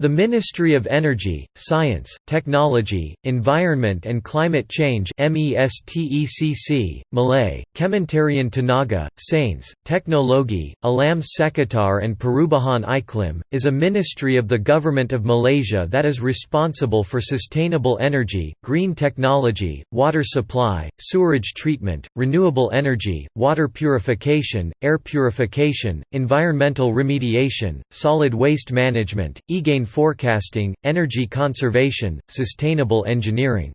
The Ministry of Energy, Science, Technology, Environment and Climate Change MESTECC, Malay, Kementerian Tenaga, Sains, Teknologi, Alam Sekitar and Perubahan Iklim, is a ministry of the Government of Malaysia that is responsible for sustainable energy, green technology, water supply, sewerage treatment, renewable energy, water purification, air purification, environmental remediation, solid waste management, e-gain forecasting, energy conservation, sustainable engineering.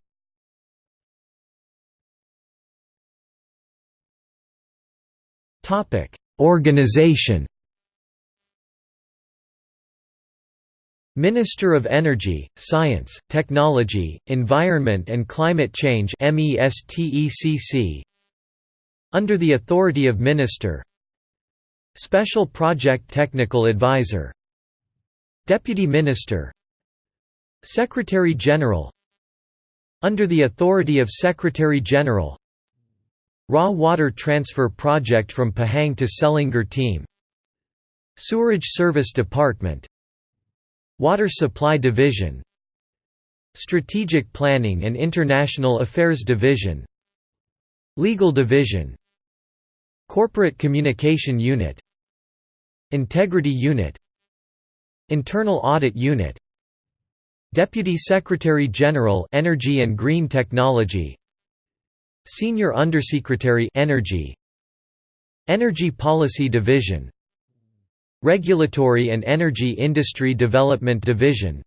Organization Minister of Energy, Science, Technology, Environment and Climate Change Under the authority of Minister Special Project Technical Advisor Deputy Minister. Secretary General. Under the authority of Secretary General. Raw Water Transfer Project from Pahang to Selangor Team. Sewerage Service Department. Water Supply Division. Strategic Planning and International Affairs Division. Legal Division. Corporate Communication Unit. Integrity Unit Internal Audit Unit. Deputy Secretary General Energy and Green Technology. Senior Undersecretary Energy. Energy Policy Division. Regulatory and Energy Industry Development Division.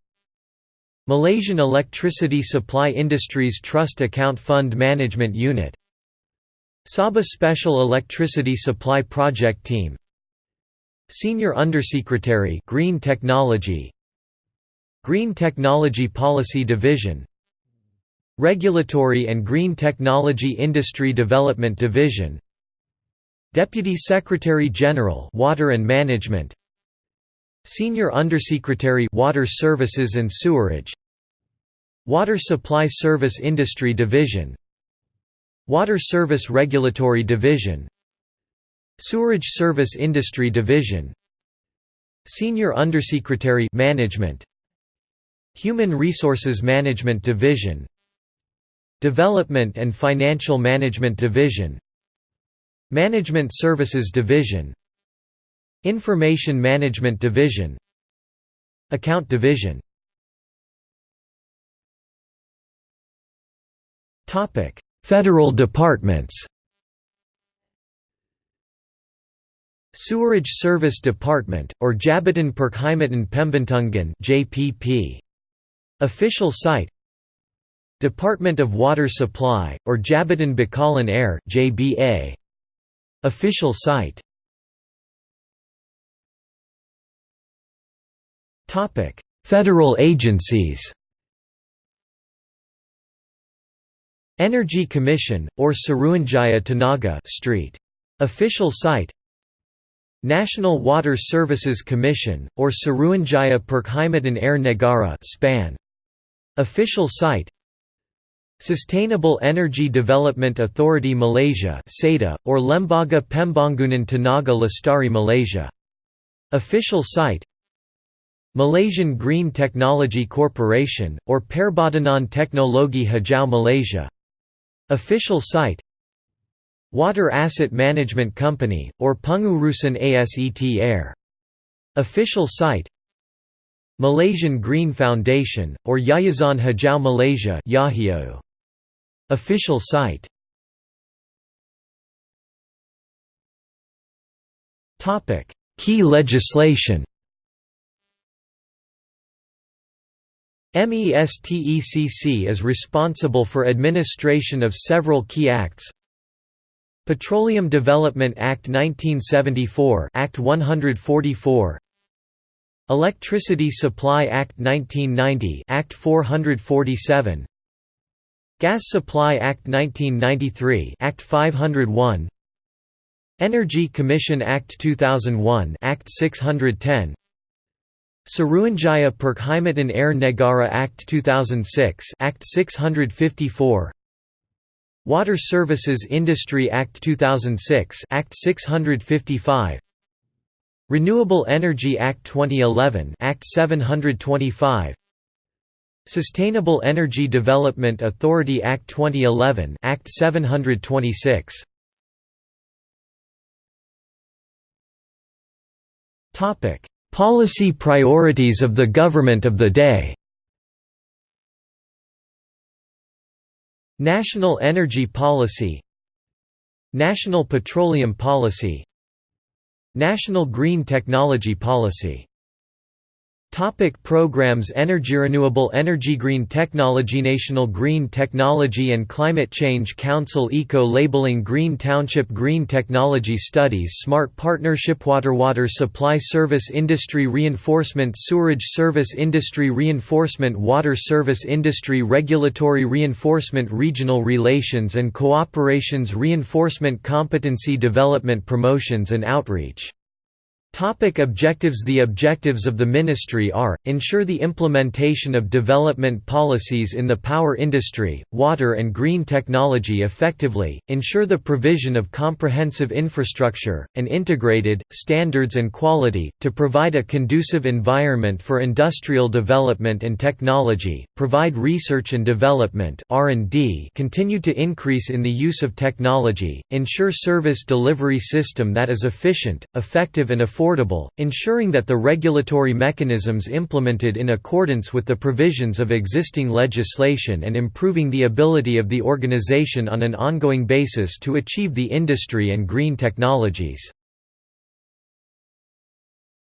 Malaysian Electricity Supply Industries Trust Account Fund Management Unit. Sabah Special Electricity Supply Project Team Senior Undersecretary Green Technology. Green Technology Policy Division. Regulatory and Green Technology Industry Development Division. Deputy Secretary General Water and Management. Senior Undersecretary Water Services and Sewerage. Water Supply Service Industry Division. Water Service Regulatory Division Sewerage Service Industry Division Senior Undersecretary Management Human Resources Management Division Development and Financial Management Division Management Services Division Information Management Division Account Division. Federal departments Sewerage Service Department, or Jabatan Perkhidmatan Pembentungan JPP. Official site Department of Water Supply, or Jabatan Bekalan Air JBA. Official site Topic: Federal agencies Energy Commission, or Suruhanjaya Tenaga Street. Official site National Water Services Commission, or Suruhanjaya Perkhidmatan Air Negara SPAN. Official site Sustainable Energy Development Authority Malaysia or Lembaga Pembangunan Tenaga Lestari Malaysia. Official site Malaysian Green Technology Corporation, or Perbadanan Teknologi Hijau Malaysia. Official site Water Asset Management Company, or Pengurusan Aset Air. Official site Malaysian Green Foundation, or Yayasan Hijau Malaysia Official site. Key legislation. MESTECC is responsible for administration of several key acts Petroleum Development Act 1974 Act 144 Electricity Supply Act 1990 Act 447 Gas Supply Act 1993 Act 501 Energy Commission Act 2001 Act 610 Suruhanjaya Perkhidmatan Air Negara Act 2006 Act 654 Water Services Industry Act 2006 Act 655 Renewable Energy Act 2011 Act 725 Sustainable Energy Development Authority Act 2011 Act 726 Topic Policy priorities of the government of the day National Energy Policy National Petroleum Policy National Green Technology Policy Topic programs Energy Renewable Energy Green Technology National Green Technology and Climate Change Council Eco-Labeling Green Township Green Technology Studies Smart Partnership Water Water Supply Service Industry Reinforcement Sewerage Service Industry Reinforcement Water Service Industry Regulatory Reinforcement Regional Relations and Cooperations Reinforcement Competency Development Promotions and Outreach Topic objectives The objectives of the ministry are, ensure the implementation of development policies in the power industry, water and green technology effectively, ensure the provision of comprehensive infrastructure, and integrated, standards and quality, to provide a conducive environment for industrial development and technology, provide research and development continue to increase in the use of technology, ensure service delivery system that is efficient, effective and affordable affordable, ensuring that the regulatory mechanisms implemented in accordance with the provisions of existing legislation and improving the ability of the organization on an ongoing basis to achieve the industry and green technologies.